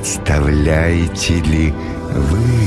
Представляете ли вы?